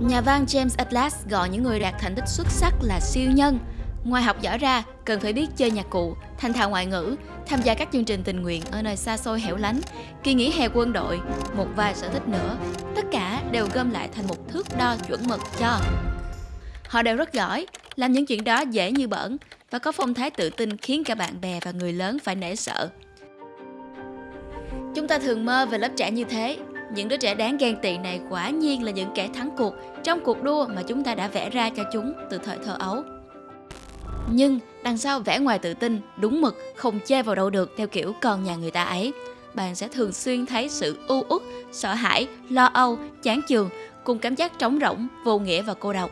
Nhà văn James Atlas gọi những người đạt thành tích xuất sắc là siêu nhân. Ngoài học giỏi ra, cần phải biết chơi nhạc cụ, thành thạo ngoại ngữ, tham gia các chương trình tình nguyện ở nơi xa xôi hẻo lánh, kỳ nghỉ hè quân đội, một vài sở thích nữa. Tất cả đều gom lại thành một thước đo chuẩn mực cho. Họ đều rất giỏi, làm những chuyện đó dễ như bẩn và có phong thái tự tin khiến cả bạn bè và người lớn phải nể sợ. Chúng ta thường mơ về lớp trẻ như thế, những đứa trẻ đáng ghen tị này quả nhiên là những kẻ thắng cuộc trong cuộc đua mà chúng ta đã vẽ ra cho chúng từ thời thơ ấu. Nhưng đằng sau vẻ ngoài tự tin, đúng mực, không chê vào đâu được theo kiểu con nhà người ta ấy, bạn sẽ thường xuyên thấy sự u uất, sợ hãi, lo âu, chán chường cùng cảm giác trống rỗng, vô nghĩa và cô độc.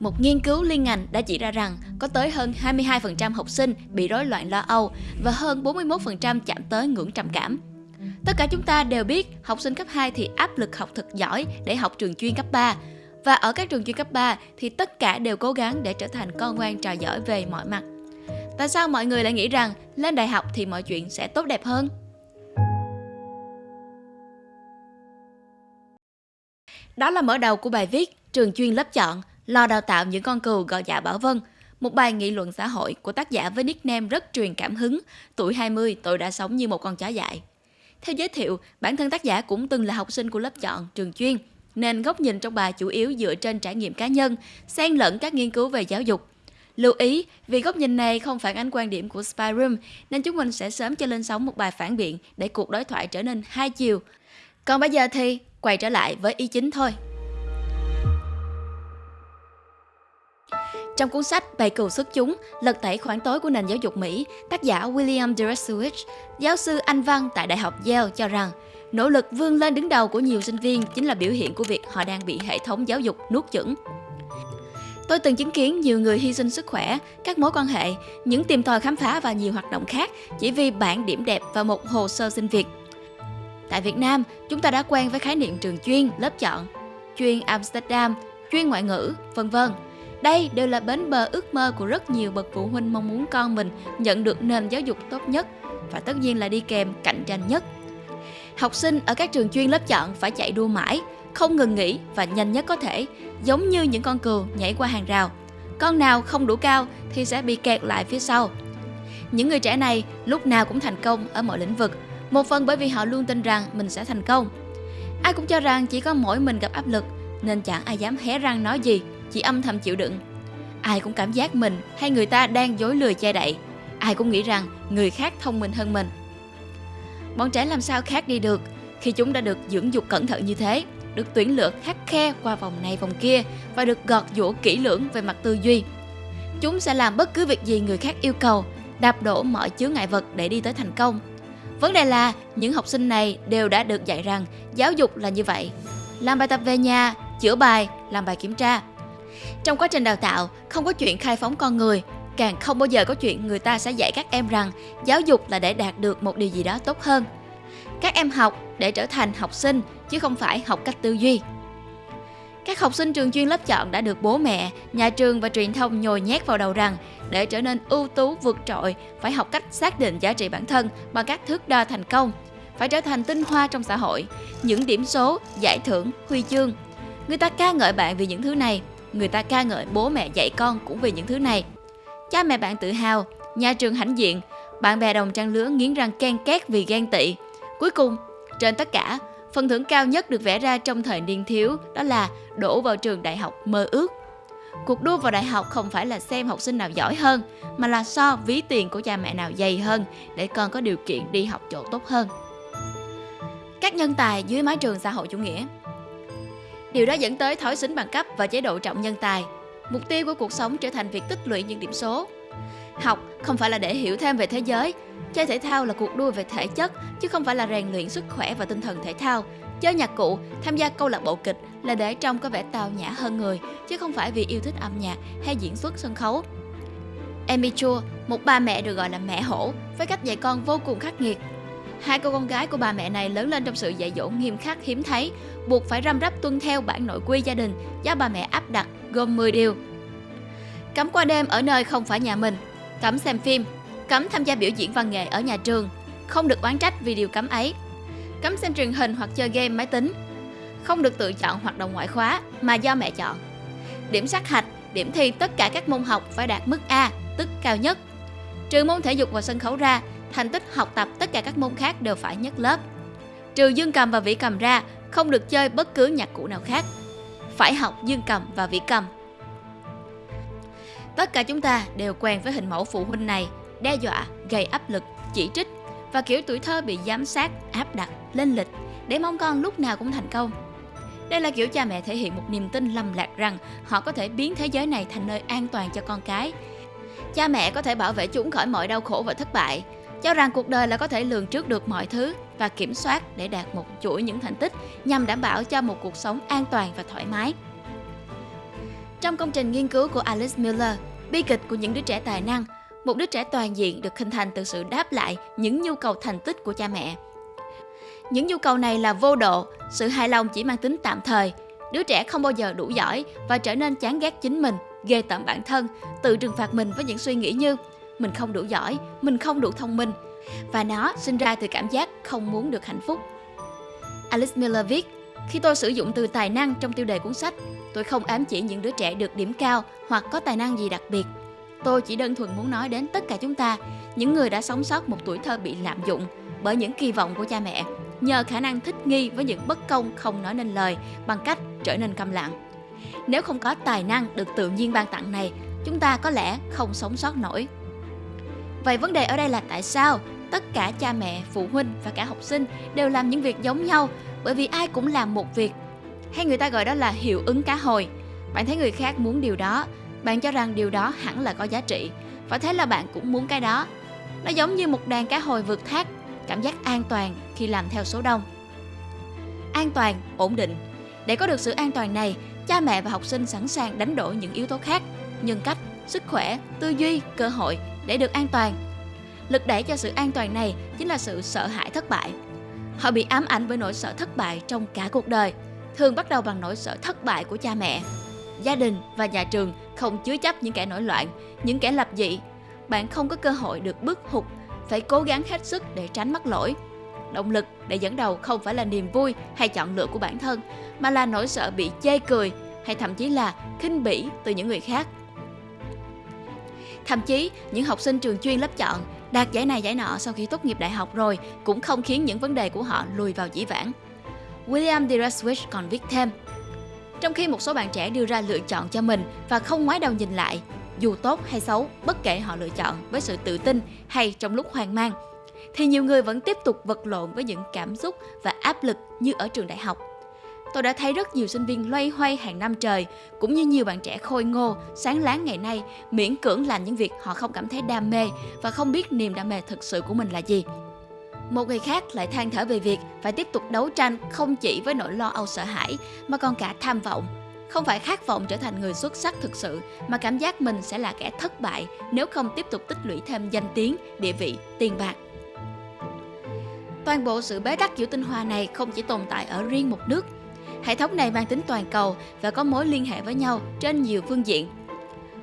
Một nghiên cứu liên ngành đã chỉ ra rằng có tới hơn 22% học sinh bị rối loạn lo âu và hơn 41% chạm tới ngưỡng trầm cảm. Tất cả chúng ta đều biết học sinh cấp 2 thì áp lực học thật giỏi để học trường chuyên cấp 3. Và ở các trường chuyên cấp 3 thì tất cả đều cố gắng để trở thành con ngoan trò giỏi về mọi mặt. Tại sao mọi người lại nghĩ rằng lên đại học thì mọi chuyện sẽ tốt đẹp hơn? Đó là mở đầu của bài viết Trường chuyên lớp chọn, lo đào tạo những con cừu gọi dạ bảo vân. Một bài nghị luận xã hội của tác giả với nickname rất truyền cảm hứng. Tuổi 20 tôi đã sống như một con chó dại. Theo giới thiệu, bản thân tác giả cũng từng là học sinh của lớp chọn, trường chuyên, nên góc nhìn trong bài chủ yếu dựa trên trải nghiệm cá nhân, xen lẫn các nghiên cứu về giáo dục. Lưu ý, vì góc nhìn này không phản ánh quan điểm của Spyroom, nên chúng mình sẽ sớm cho lên sóng một bài phản biện để cuộc đối thoại trở nên hai chiều. Còn bây giờ thì quay trở lại với ý chính thôi. Trong cuốn sách Bày cừu xuất chúng, lật tẩy khoảng tối của nền giáo dục Mỹ, tác giả William Deresiewicz, giáo sư Anh văn tại Đại học Yale cho rằng nỗ lực vươn lên đứng đầu của nhiều sinh viên chính là biểu hiện của việc họ đang bị hệ thống giáo dục nuốt chửng. Tôi từng chứng kiến nhiều người hy sinh sức khỏe, các mối quan hệ, những tìm tòi khám phá và nhiều hoạt động khác chỉ vì bản điểm đẹp và một hồ sơ xin việc. Tại Việt Nam, chúng ta đã quen với khái niệm trường chuyên, lớp chọn, chuyên Amsterdam, chuyên ngoại ngữ, vân vân đây đều là bến bờ ước mơ của rất nhiều bậc phụ huynh mong muốn con mình nhận được nền giáo dục tốt nhất và tất nhiên là đi kèm cạnh tranh nhất. Học sinh ở các trường chuyên lớp chọn phải chạy đua mãi, không ngừng nghỉ và nhanh nhất có thể, giống như những con cừu nhảy qua hàng rào. Con nào không đủ cao thì sẽ bị kẹt lại phía sau. Những người trẻ này lúc nào cũng thành công ở mọi lĩnh vực, một phần bởi vì họ luôn tin rằng mình sẽ thành công. Ai cũng cho rằng chỉ có mỗi mình gặp áp lực nên chẳng ai dám hé răng nói gì chỉ âm thầm chịu đựng. Ai cũng cảm giác mình hay người ta đang dối lừa che đậy. Ai cũng nghĩ rằng người khác thông minh hơn mình. Bọn trẻ làm sao khác đi được khi chúng đã được dưỡng dục cẩn thận như thế, được tuyển lựa khắc khe qua vòng này vòng kia và được gọt giũa kỹ lưỡng về mặt tư duy. Chúng sẽ làm bất cứ việc gì người khác yêu cầu, đạp đổ mọi chướng ngại vật để đi tới thành công. Vấn đề là những học sinh này đều đã được dạy rằng giáo dục là như vậy. Làm bài tập về nhà, chữa bài, làm bài kiểm tra trong quá trình đào tạo, không có chuyện khai phóng con người, càng không bao giờ có chuyện người ta sẽ dạy các em rằng giáo dục là để đạt được một điều gì đó tốt hơn. Các em học để trở thành học sinh chứ không phải học cách tư duy. Các học sinh trường chuyên lớp chọn đã được bố mẹ, nhà trường và truyền thông nhồi nhét vào đầu rằng để trở nên ưu tú vượt trội phải học cách xác định giá trị bản thân bằng các thước đo thành công, phải trở thành tinh hoa trong xã hội, những điểm số, giải thưởng, huy chương. Người ta ca ngợi bạn vì những thứ này người ta ca ngợi bố mẹ dạy con cũng vì những thứ này. Cha mẹ bạn tự hào, nhà trường hãnh diện, bạn bè đồng trang lứa nghiến răng ken két vì ghen tị. Cuối cùng, trên tất cả, phần thưởng cao nhất được vẽ ra trong thời niên thiếu đó là đổ vào trường đại học mơ ước. Cuộc đua vào đại học không phải là xem học sinh nào giỏi hơn, mà là so ví tiền của cha mẹ nào dày hơn để con có điều kiện đi học chỗ tốt hơn. Các nhân tài dưới mái trường xã hội chủ nghĩa Điều đó dẫn tới thói xính bằng cấp và chế độ trọng nhân tài. Mục tiêu của cuộc sống trở thành việc tích lũy những điểm số. Học không phải là để hiểu thêm về thế giới. Chơi thể thao là cuộc đua về thể chất, chứ không phải là rèn luyện sức khỏe và tinh thần thể thao. Chơi nhạc cụ, tham gia câu lạc bộ kịch là để trông có vẻ tào nhã hơn người, chứ không phải vì yêu thích âm nhạc hay diễn xuất sân khấu. Amy Chua, một bà mẹ được gọi là mẹ hổ, với cách dạy con vô cùng khắc nghiệt, Hai cô con gái của bà mẹ này lớn lên trong sự dạy dỗ nghiêm khắc hiếm thấy, buộc phải răm rắp tuân theo bản nội quy gia đình do bà mẹ áp đặt gồm 10 điều. Cấm qua đêm ở nơi không phải nhà mình, cấm xem phim, cấm tham gia biểu diễn văn nghệ ở nhà trường, không được oán trách vì điều cấm ấy, cấm xem truyền hình hoặc chơi game máy tính, không được tự chọn hoạt động ngoại khóa mà do mẹ chọn. Điểm sát hạch, điểm thi tất cả các môn học phải đạt mức A, tức cao nhất. Trừ môn thể dục và sân khấu ra, thành tích học tập tất cả các môn khác đều phải nhất lớp. Trừ dương cầm và vĩ cầm ra, không được chơi bất cứ nhạc cụ nào khác. Phải học dương cầm và vĩ cầm. Tất cả chúng ta đều quen với hình mẫu phụ huynh này, đe dọa, gây áp lực, chỉ trích và kiểu tuổi thơ bị giám sát, áp đặt, lên lịch để mong con lúc nào cũng thành công. Đây là kiểu cha mẹ thể hiện một niềm tin lầm lạc rằng họ có thể biến thế giới này thành nơi an toàn cho con cái. Cha mẹ có thể bảo vệ chúng khỏi mọi đau khổ và thất bại, cho rằng cuộc đời là có thể lường trước được mọi thứ và kiểm soát để đạt một chuỗi những thành tích nhằm đảm bảo cho một cuộc sống an toàn và thoải mái. Trong công trình nghiên cứu của Alice Miller, bi kịch của những đứa trẻ tài năng, một đứa trẻ toàn diện được hình thành từ sự đáp lại những nhu cầu thành tích của cha mẹ. Những nhu cầu này là vô độ, sự hài lòng chỉ mang tính tạm thời. Đứa trẻ không bao giờ đủ giỏi và trở nên chán ghét chính mình, ghê tởm bản thân, tự trừng phạt mình với những suy nghĩ như mình không đủ giỏi, mình không đủ thông minh. Và nó sinh ra từ cảm giác không muốn được hạnh phúc. Alice Miller viết, khi tôi sử dụng từ tài năng trong tiêu đề cuốn sách, tôi không ám chỉ những đứa trẻ được điểm cao hoặc có tài năng gì đặc biệt. Tôi chỉ đơn thuần muốn nói đến tất cả chúng ta, những người đã sống sót một tuổi thơ bị lạm dụng bởi những kỳ vọng của cha mẹ, nhờ khả năng thích nghi với những bất công không nói nên lời bằng cách trở nên câm lặng. Nếu không có tài năng được tự nhiên ban tặng này, chúng ta có lẽ không sống sót nổi. Vậy vấn đề ở đây là tại sao tất cả cha mẹ, phụ huynh và cả học sinh đều làm những việc giống nhau bởi vì ai cũng làm một việc. Hay người ta gọi đó là hiệu ứng cá hồi. Bạn thấy người khác muốn điều đó, bạn cho rằng điều đó hẳn là có giá trị và thế là bạn cũng muốn cái đó. Nó giống như một đàn cá hồi vượt thác, cảm giác an toàn khi làm theo số đông. An toàn, ổn định. Để có được sự an toàn này, cha mẹ và học sinh sẵn sàng đánh đổi những yếu tố khác, nhân cách, sức khỏe, tư duy, cơ hội để được an toàn. Lực đẩy cho sự an toàn này chính là sự sợ hãi thất bại. Họ bị ám ảnh bởi nỗi sợ thất bại trong cả cuộc đời, thường bắt đầu bằng nỗi sợ thất bại của cha mẹ. Gia đình và nhà trường không chứa chấp những kẻ nổi loạn, những kẻ lập dị. Bạn không có cơ hội được bước hụt, phải cố gắng hết sức để tránh mắc lỗi. Động lực để dẫn đầu không phải là niềm vui hay chọn lựa của bản thân, mà là nỗi sợ bị chê cười hay thậm chí là khinh bỉ từ những người khác. Thậm chí, những học sinh trường chuyên lớp chọn đạt giải này giải nọ sau khi tốt nghiệp đại học rồi cũng không khiến những vấn đề của họ lùi vào dĩ vãng. William D. Còn viết thêm, trong khi một số bạn trẻ đưa ra lựa chọn cho mình và không ngoái đầu nhìn lại, dù tốt hay xấu, bất kể họ lựa chọn với sự tự tin hay trong lúc hoang mang, thì nhiều người vẫn tiếp tục vật lộn với những cảm xúc và áp lực như ở trường đại học. Tôi đã thấy rất nhiều sinh viên loay hoay hàng năm trời, cũng như nhiều bạn trẻ khôi ngô, sáng láng ngày nay, miễn cưỡng làm những việc họ không cảm thấy đam mê và không biết niềm đam mê thực sự của mình là gì. Một người khác lại than thở về việc phải tiếp tục đấu tranh không chỉ với nỗi lo âu sợ hãi mà còn cả tham vọng. Không phải khát vọng trở thành người xuất sắc thực sự mà cảm giác mình sẽ là kẻ thất bại nếu không tiếp tục tích lũy thêm danh tiếng, địa vị, tiền bạc. Toàn bộ sự bế tắc giữa tinh hoa này không chỉ tồn tại ở riêng một nước. Hệ thống này mang tính toàn cầu và có mối liên hệ với nhau trên nhiều phương diện.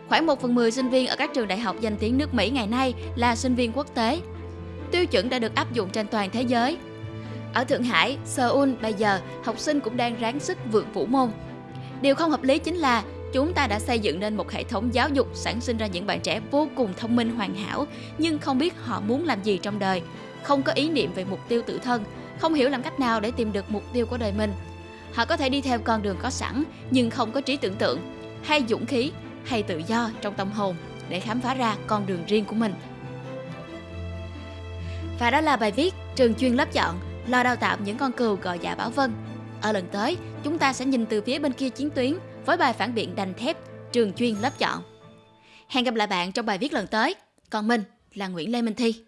Khoảng 1 phần 10 sinh viên ở các trường đại học danh tiếng nước Mỹ ngày nay là sinh viên quốc tế, tiêu chuẩn đã được áp dụng trên toàn thế giới. Ở Thượng Hải, Seoul bây giờ, học sinh cũng đang ráng sức vượt vũ môn. Điều không hợp lý chính là chúng ta đã xây dựng nên một hệ thống giáo dục sản sinh ra những bạn trẻ vô cùng thông minh hoàn hảo nhưng không biết họ muốn làm gì trong đời, không có ý niệm về mục tiêu tự thân, không hiểu làm cách nào để tìm được mục tiêu của đời mình. Họ có thể đi theo con đường có sẵn nhưng không có trí tưởng tượng, hay dũng khí, hay tự do trong tâm hồn để khám phá ra con đường riêng của mình. Và đó là bài viết Trường chuyên lớp chọn, lo đào tạo những con cừu gọi dạ bảo vân. Ở lần tới, chúng ta sẽ nhìn từ phía bên kia chiến tuyến với bài phản biện đành thép Trường chuyên lớp chọn. Hẹn gặp lại bạn trong bài viết lần tới. Còn mình là Nguyễn Lê Minh Thi.